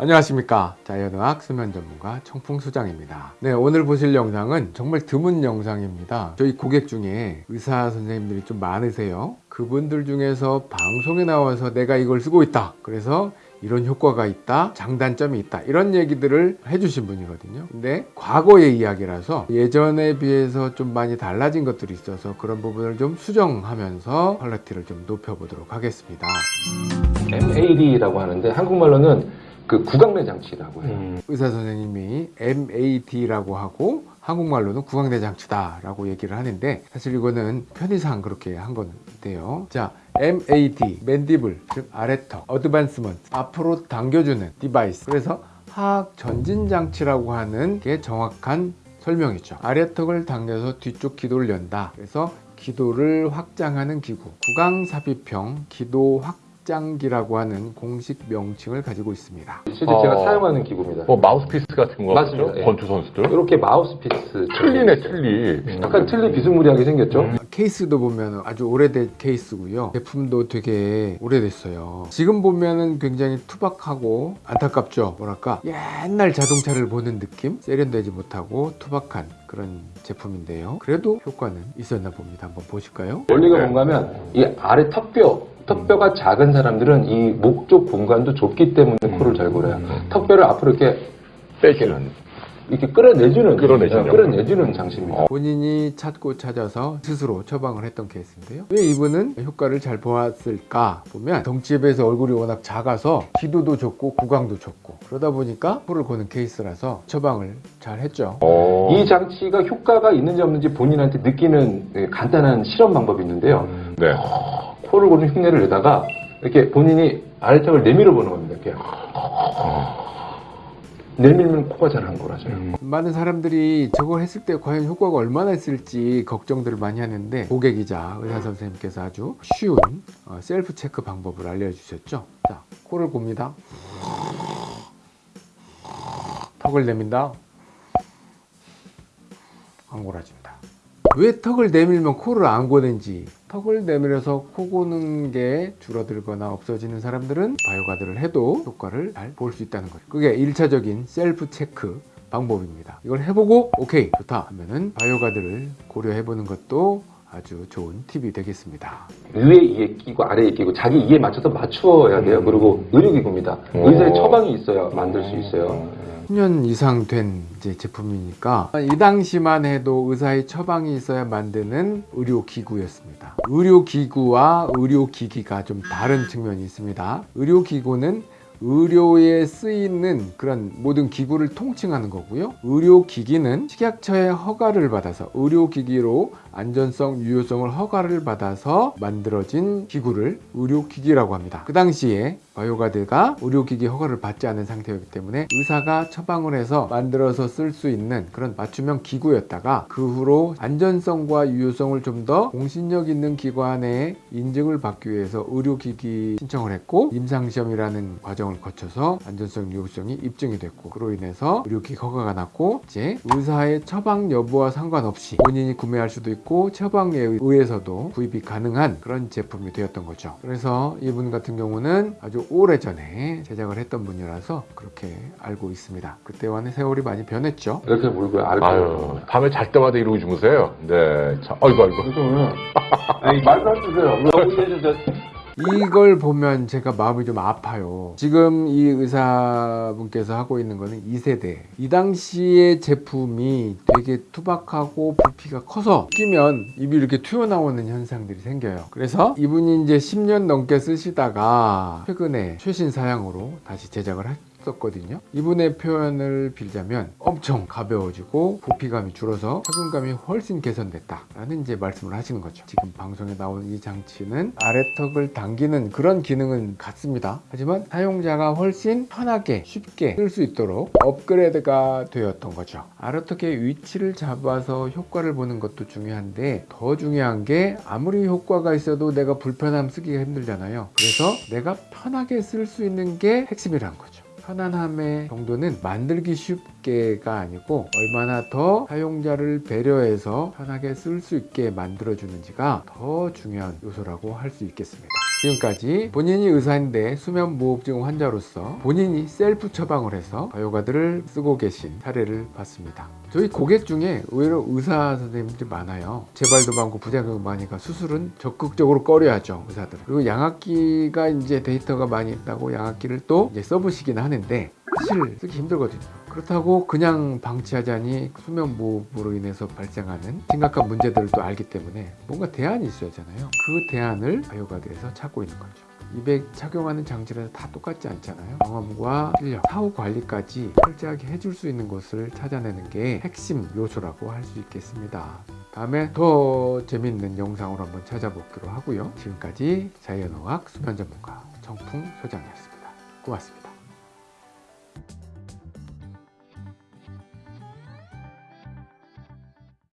안녕하십니까. 자연의학 수면 전문가 청풍수장입니다. 네 오늘 보실 영상은 정말 드문 영상입니다. 저희 고객 중에 의사 선생님들이 좀 많으세요. 그분들 중에서 방송에 나와서 내가 이걸 쓰고 있다. 그래서 이런 효과가 있다 장단점이 있다. 이런 얘기들을 해주신 분이거든요. 근데 과거의 이야기라서 예전에 비해서 좀 많이 달라진 것들이 있어서 그런 부분을 좀 수정하면서 퀄리티를 좀 높여보도록 하겠습니다. MAD라고 하는데 한국말로는 그 구강내 장치라고 해요. 의사 선생님이 MAD라고 하고 한국말로는 구강내 장치다라고 얘기를 하는데 사실 이거는 편의상 그렇게 한 건데요. 자, MAD, mandible, 즉 아래턱, advancement, 앞으로 당겨주는 device. 그래서 하악 전진 장치라고 하는 게 정확한 설명이죠. 아래턱을 당겨서 뒤쪽 기도를 연다. 그래서 기도를 확장하는 기구. 구강삽입형 기도 확장기라고 하는 공식 명칭을 가지고 있습니다. 실제 어. 제가 사용하는 기구입니다. 뭐 마우스피스 같은 거 맞습니다. 예. 권투 선수들 이렇게 마우스피스 틀니네 틀니 약간 틀니 비스무리하게 생겼죠? 음. 케이스도 보면 아주 오래된 케이스고요. 제품도 되게 오래됐어요. 지금 보면은 굉장히 투박하고 안타깝죠. 뭐랄까 옛날 자동차를 보는 느낌? 세련되지 못하고 투박한 그런 제품인데요. 그래도 효과는 있었나 봅니다. 한번 보실까요? 원리가 네. 뭔가 하면 이 아래 턱뼈, 턱뼈가 작은 사람들은 이 목 쪽 공간도 좁기 때문에 코를 잘 골아요. 음. 턱뼈를 앞으로 이렇게 빼기는 이렇게 끌어내주는 끌어내주는 네, 끌어내주는 장치입니다. 본인이 찾고 찾아서 스스로 처방을 했던 케이스인데요. 왜 이분은 효과를 잘 보았을까 보면 덩치에 비해서 얼굴이 워낙 작아서 기도도 좋고 구강도 좋고 그러다 보니까 코를 고는 케이스라서 처방을 잘 했죠. 어. 이 장치가 효과가 있는지 없는지 본인한테 느끼는 예, 간단한 실험 방법이 있는데요. 네. 코를 고는 흉내를 내다가 이렇게 본인이 아래턱을 내밀어 보는 겁니다. 이렇게 내밀면 코가 잘 안 골아져요. 음. 많은 사람들이 저걸 했을 때 과연 효과가 얼마나 있을지 걱정들을 많이 하는데 고객이자 의사 선생님께서 아주 쉬운 어, 셀프 체크 방법을 알려주셨죠. 자, 코를 곱니다. 턱을 내민다. 안 골아진다. 왜 턱을 내밀면 코를 안 고는지 턱을 내밀어서 코 고는 게 줄어들거나 없어지는 사람들은 바이오가드를 해도 효과를 잘 볼 수 있다는 거죠. 그게 1차적인 셀프 체크 방법입니다. 이걸 해보고 오케이 좋다 하면은 바이오가드를 고려해 보는 것도 아주 좋은 팁이 되겠습니다 위에 이에 끼고 아래에 끼고 자기 이에 맞춰서 맞추어야 돼요. 그리고 의료기구입니다. 오. 의사의 처방이 있어야 만들 수 있어요. 10년 이상 된 이제 제품이니까 이 당시만 해도 의사의 처방이 있어야 만드는 의료기구였습니다. 의료기구와 의료기기가 좀 다른 측면이 있습니다. 의료기구는 의료에 쓰이는 그런 모든 기구를 통칭하는 거고요. 의료기기는 식약처의 허가를 받아서 의료기기로 안전성, 유효성을 허가를 받아서 만들어진 기구를 의료기기라고 합니다. 그 당시에 바이오가드가 의료기기 허가를 받지 않은 상태였기 때문에 의사가 처방을 해서 만들어서 쓸 수 있는 그런 맞춤형 기구였다가 그 후로 안전성과 유효성을 좀 더 공신력 있는 기관에 인증을 받기 위해서 의료기기 신청을 했고 임상시험이라는 과정을 거쳐서 안전성, 유효성이 입증이 됐고 그로 인해서 의료기기 허가가 났고 이제 의사의 처방 여부와 상관없이 본인이 구매할 수도 있고 처방에 의해서도 구입이 가능한 그런 제품이 되었던 거죠. 그래서 이분 같은 경우는 아주 오래전에 제작을 했던 분이라서 그렇게 알고 있습니다. 그때와는 세월이 많이 변했죠. 이렇게 물고 알고. 아유 밤에 잘 때마다 이러고 주무세요 네 자, 아이고 아이고 아니 말도 안 되세요. 이걸 보면 제가 마음이 좀 아파요. 지금 이 의사분께서 하고 있는 거는 2세대. 이 당시의 제품이 되게 투박하고 부피가 커서 끼면 입이 이렇게 튀어나오는 현상들이 생겨요. 그래서 이분이 이제 10년 넘게 쓰시다가 최근에 최신 사양으로 다시 제작을 했 었거든요. 이분의 표현을 빌자면 엄청 가벼워지고 부피감이 줄어서 착용감이 훨씬 개선됐다 라는 이제 말씀을 하시는 거죠. 지금 방송에 나온 이 장치는 아래턱을 당기는 그런 기능은 같습니다. 하지만 사용자가 훨씬 편하게 쉽게 쓸 수 있도록 업그레이드가 되었던 거죠. 아래턱의 위치를 잡아서 효과를 보는 것도 중요한데 더 중요한 게 아무리 효과가 있어도 내가 불편함 쓰기가 힘들잖아요. 그래서 내가 편하게 쓸 수 있는 게 핵심이란 거죠. 편안함의 정도는 만들기 쉽게가 아니고 얼마나 더 사용자를 배려해서 편하게 쓸 수 있게 만들어주는지가 더 중요한 요소라고 할 수 있겠습니다. 지금까지 본인이 의사인데 수면무호흡증 환자로서 본인이 셀프 처방을 해서 바이오가드를 쓰고 계신 사례를 봤습니다. 저희 고객 중에 의외로 의사 선생님들이 많아요. 재발도 많고 부작용도 많으니까 수술은 적극적으로 꺼려하죠 의사들은. 그리고 양압기가 이제 데이터가 많이 있다고 양압기를 또 이제 써보시긴 하는데 사실 쓰기 힘들거든요. 그렇다고 그냥 방치하자니 수면 무호흡으로 인해서 발생하는 심각한 문제들을 또 알기 때문에 뭔가 대안이 있어야 하잖아요. 그 대안을 바이오가드에서 찾고 있는 거죠. 입에 착용하는 장치는 다 똑같지 않잖아요. 경험과 실력, 사후 관리까지 철저하게 해줄 수 있는 것을 찾아내는 게 핵심 요소라고 할 수 있겠습니다. 다음에 더 재밌는 영상으로 한번 찾아보기로 하고요. 지금까지 자연어학 수면 전문가 정풍 소장이었습니다. 고맙습니다.